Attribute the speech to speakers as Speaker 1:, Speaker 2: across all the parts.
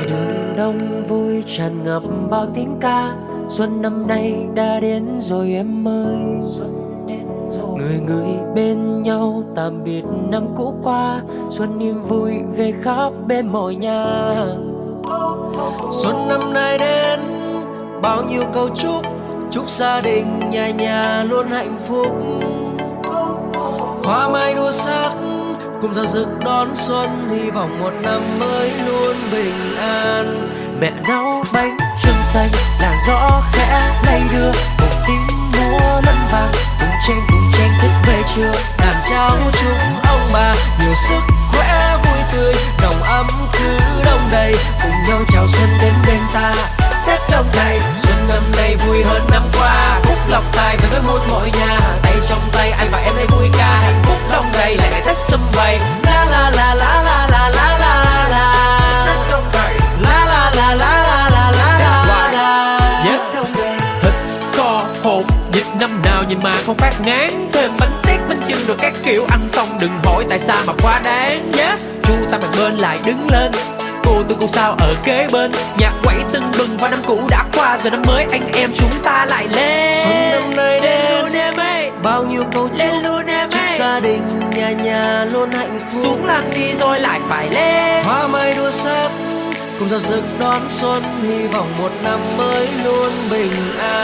Speaker 1: ngoài đường đông vui tràn ngập bao tiếng ca. Xuân năm nay đã đến rồi em ơi. Người người bên nhau tạm biệt năm cũ qua. Xuân niềm vui về khắp bên mọi nhà.
Speaker 2: Xuân năm nay đến bao nhiêu câu chúc. Chúc gia đình nhà nhà luôn hạnh phúc. Hoa mai đua sắc cùng giao rực đón xuân, Hy vọng một năm mới luôn bình an.
Speaker 1: Mẹ nấu bánh trưng xanh làn gió khẽ lay đưa.
Speaker 2: Năm
Speaker 3: nào nhìn mà không phát ngán Thêm bánh tét bánh chưng rồi các kiểu Ăn xong đừng hỏi tại sao mà quá đáng nhé Chu ta mặt bên lại đứng lên Cô tôi cô sao ở kế bên Nhạc quẩy tưng bừng và năm cũ đã qua Giờ năm mới anh em chúng ta lại lên
Speaker 2: Xuân năm nay đến Bao nhiêu câu chúc
Speaker 3: luôn
Speaker 2: hạnh phúc.
Speaker 3: Xuống làm gì rồi lại phải lên.
Speaker 2: Hoa mai đua sắc cùng giao rực đón xuân hy vọng một năm mới luôn bình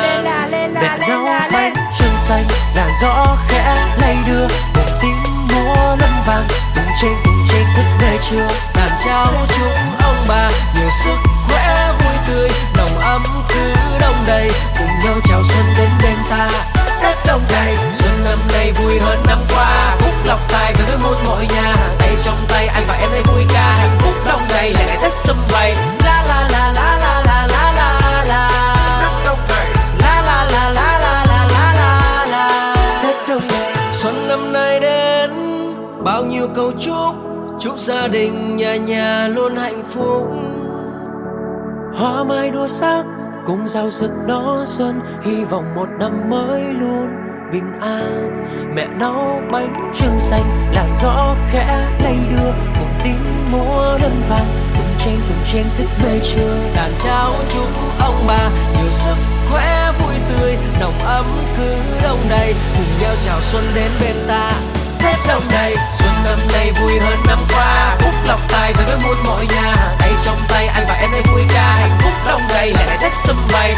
Speaker 3: Lên
Speaker 2: an
Speaker 3: là lên là lên là lên.
Speaker 1: trưng xanh làn gió khẽ lay đưa cùng tiếng múa lân vàng cùng chen cùng chen thức về trưa
Speaker 2: làm cháu chúc ông bà nhiều sức khỏe vui tươi nồng ấm cứ đông đầy.
Speaker 1: Cùng nhau chào xuân đến
Speaker 2: bao nhiêu câu chúc Chúc gia đình nhà nhà luôn hạnh phúc.
Speaker 1: Hoa mai đua sắc cùng giao rực đó xuân hy vọng một năm mới luôn bình an. Mẹ nấu bánh trưng xanh làn gió khẽ lay đưa cùng tiếng múa lân vàng cùng chen cùng chen thức bê trưa.
Speaker 2: Đàn cháu chúc ông bà nhiều sức khỏe vui tươi Nồng ấm cứ đông đầy. Cùng nhau chào xuân đến bên ta trai về với muôn mọi nhà. Tay trong tay anh và em đây vui ca hạnh phúc đông đầy lại lại tết sum vầy.